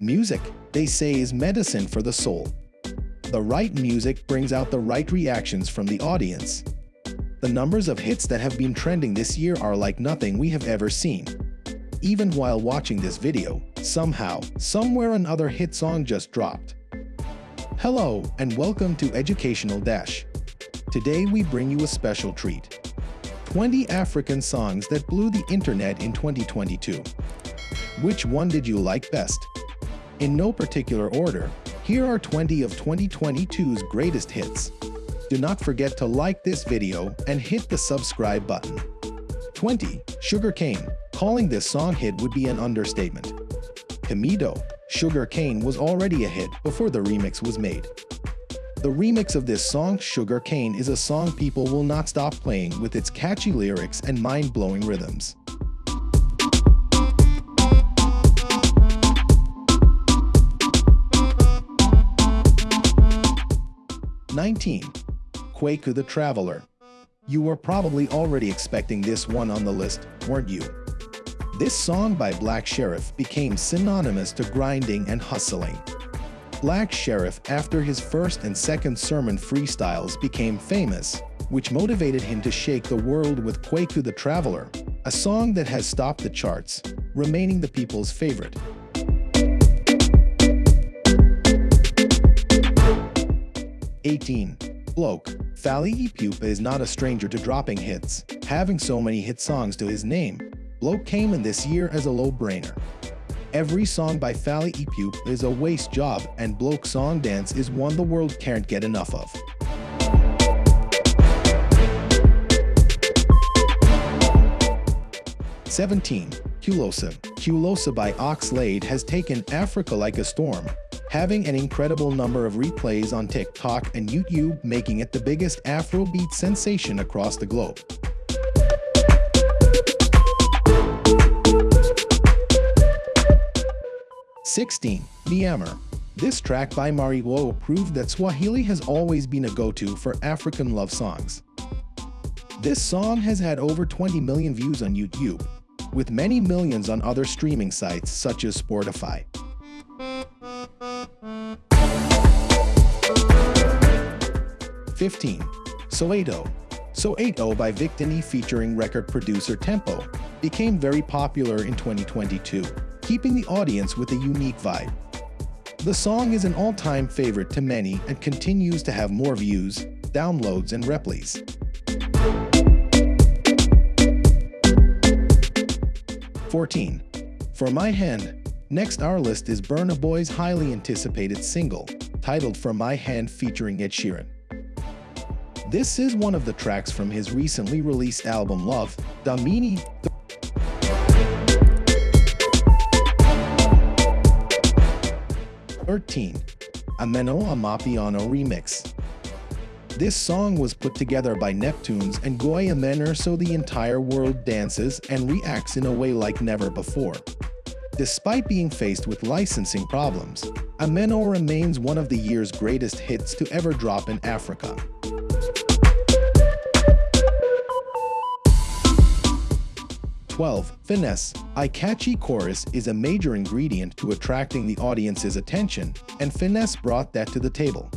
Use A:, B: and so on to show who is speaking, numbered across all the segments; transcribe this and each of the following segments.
A: Music, they say, is medicine for the soul. The right music brings out the right reactions from the audience. The numbers of hits that have been trending this year are like nothing we have ever seen. Even while watching this video, somehow, somewhere another hit song just dropped. Hello and welcome to Educational Dash. Today we bring you a special treat. 20 African songs that blew the internet in 2022. Which one did you like best? In no particular order, here are 20 of 2022's greatest hits. Do not forget to like this video and hit the subscribe button. 20. Sugar Cane. Calling this song hit would be an understatement. Camidoh. Sugar Cane was already a hit before the remix was made. The remix of this song, Sugar Cane, is a song people will not stop playing with its catchy lyrics and mind-blowing rhythms. Nineteen. Kwaku the Traveler. You were probably already expecting this one on the list, weren't you? This song by Black Sherif became synonymous to grinding and hustling. Black Sherif, after his first and second sermon freestyles, became famous, which motivated him to shake the world with Kwaku the Traveler, a song that has stopped the charts, remaining the people's favorite. Eighteen. Bloke. Fally Ipupa is not a stranger to dropping hits, having so many hit songs to his name. Bloke came in this year as a low-brainer. Every song by Fally Ipupa is a waste job and Bloke Song Dance is one the world can't get enough of. Seventeen. Kulosa. Kulosa by Oxlade has taken Africa like a storm, having an incredible number of replays on TikTok and YouTube making it the biggest Afrobeat sensation across the globe. Sixteen. Mi Amor. This track by Marioo proved that Swahili has always been a go-to for African love songs. This song has had over 20 million views on YouTube, with many millions on other streaming sites such as Spotify. 15. Soweto. Soweto by Victony featuring record producer Tempoe became very popular in 2022, keeping the audience with a unique vibe. The song is an all-time favorite to many and continues to have more views, downloads, and replays. Fourteen. For My Hand. Next our list is Burna Boy's highly anticipated single, titled For My Hand featuring Ed Sheeran. This is one of the tracks from his recently released album Love, Damini. 13. Ameno Amapiano Remix This song was put together by Nektunez and Goya Menor so the entire world dances and reacts in a way like never before. Despite being faced with licensing problems, Ameno remains one of the year's greatest hits to ever drop in Africa. 12. Finesse. A catchy chorus is a major ingredient to attracting the audience's attention, and Finesse brought that to the table.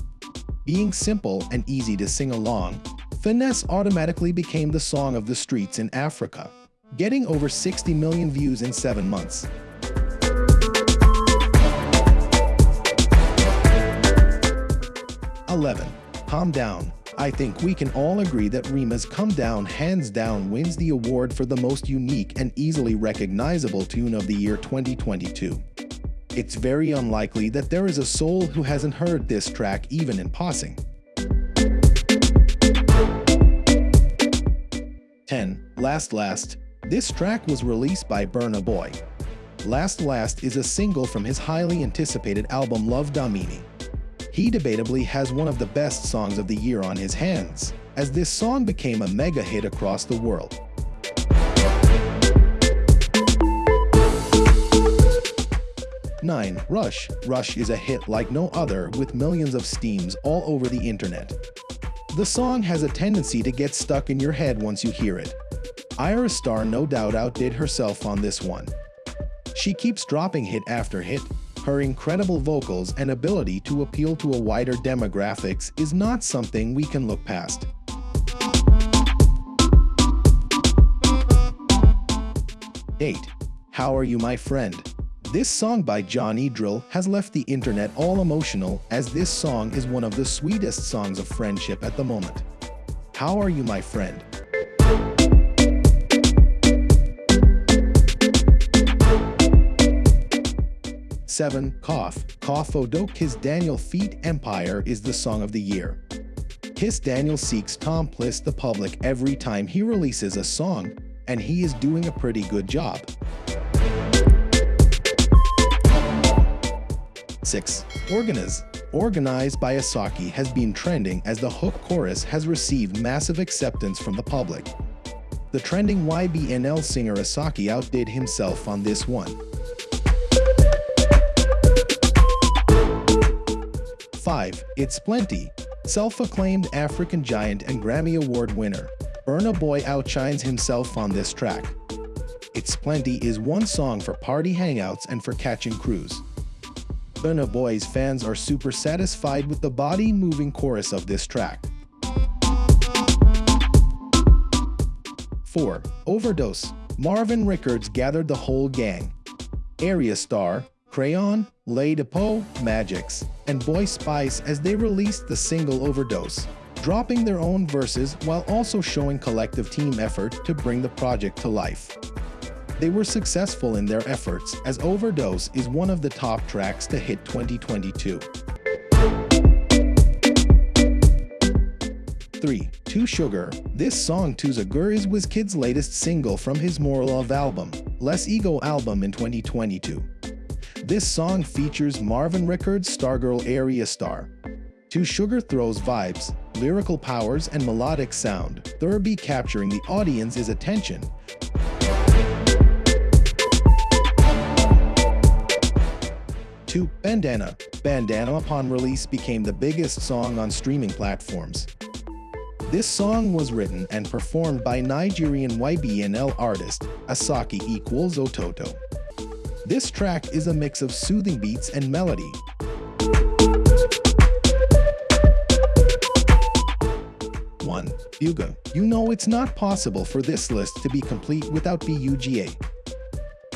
A: Being simple and easy to sing along, Finesse automatically became the song of the streets in Africa, getting over 60 million views in 7 months. Eleven. Calm down. I think we can all agree that Rema's Calm Down hands down wins the award for the most unique and easily recognizable tune of the year 2022. It's very unlikely that there is a soul who hasn't heard this track even in passing. 10. Last Last. This track was released by Burna Boy. Last Last is a single from his highly anticipated album Love Damini he debatably has one of the best songs of the year on his hands, as this song became a mega hit across the world. Nine. Rush. Rush is a hit like no other with millions of steams all over the internet. The song has a tendency to get stuck in your head once you hear it. Ayra Starr no doubt outdid herself on this one. She keeps dropping hit after hit, Her incredible vocals and ability to appeal to a wider demographics is not something we can look past. Eight. How Are You My Friend? This song by Johnny Drille has left the internet all emotional as this song is one of the sweetest songs of friendship at the moment. How are you my friend? 7. Cough. Cough Odok Kizz Daniel Feet Empire is the song of the year. Kizz Daniel seeks Tom Pliss the public every time he releases a song, and he is doing a pretty good job. 6. Organize. Organized by Asake has been trending as the hook chorus has received massive acceptance from the public. The trending YBNL singer Asake outdid himself on this one. 5. It's Plenty. Self-acclaimed African giant and Grammy Award winner, Burna Boy outshines himself on this track. It's Plenty is one song for party hangouts and for catching crews. Burna Boy's fans are super satisfied with the body-moving chorus of this track. 4. Overdose. Mavin Records gathered the whole gang. Ayra Starr, Crayon, Lay Depot, Magixx, and Boy Spyce as they released the single Overdose, dropping their own verses while also showing collective team effort to bring the project to life. They were successful in their efforts as Overdose is one of the top tracks to hit 2022. 3. 2 Sugar This song 2 Sugar is Wizkid's latest single from his More Love album, Less Ego album in 2022. This song features Mavin Records' Stargirl Ayra Starr. 2 Sugar throws vibes, lyrical powers, and melodic sound, Thurby capturing the audience's attention. Two, Bandana. Bandana upon release became the biggest song on streaming platforms. This song was written and performed by Nigerian YBNL artist Asake equals Ototo. This track is a mix of soothing beats and melody. One, Buga. You know it's not possible for this list to be complete without BUGA.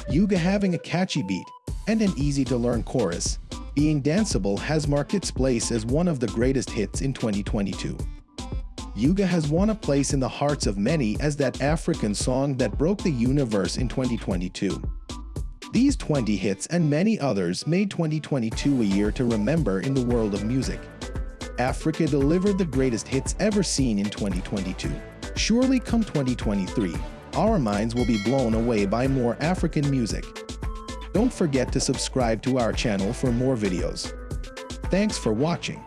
A: Yuga having a catchy beat and an easy-to-learn chorus, being danceable has marked its place as one of the greatest hits in 2022. Buga has won a place in the hearts of many as that African song that broke the universe in 2022. These 20 hits and many others made 2022 a year to remember in the world of music. Africa delivered the greatest hits ever seen in 2022. Surely come 2023, our minds will be blown away by more African music. Don't forget to subscribe to our channel for more videos. Thanks for watching.